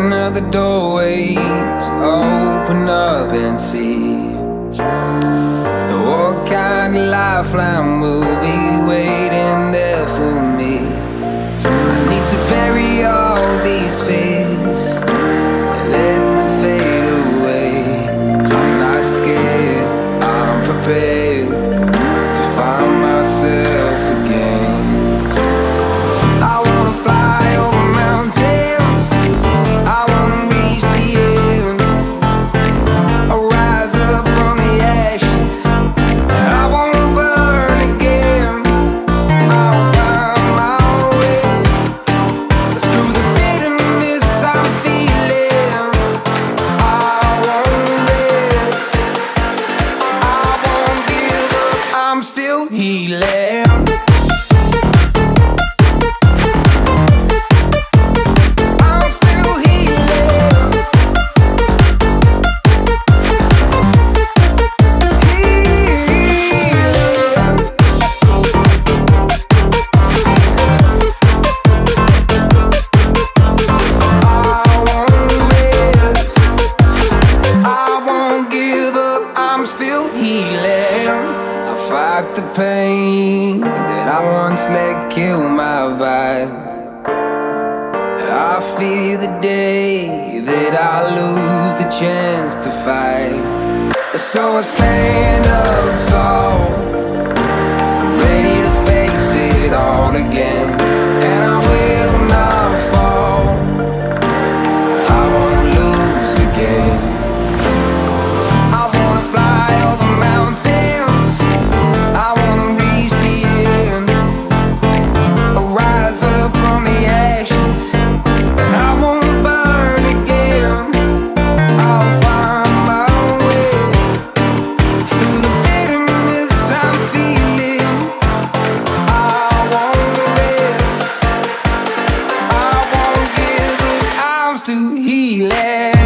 Another the doorway to open up and see. What kind of lifeline will be he left. Fuck the pain that I once let kill my vibe I fear the day that I lose the chance to fight. So I stand up tall Ready to face it all again he left.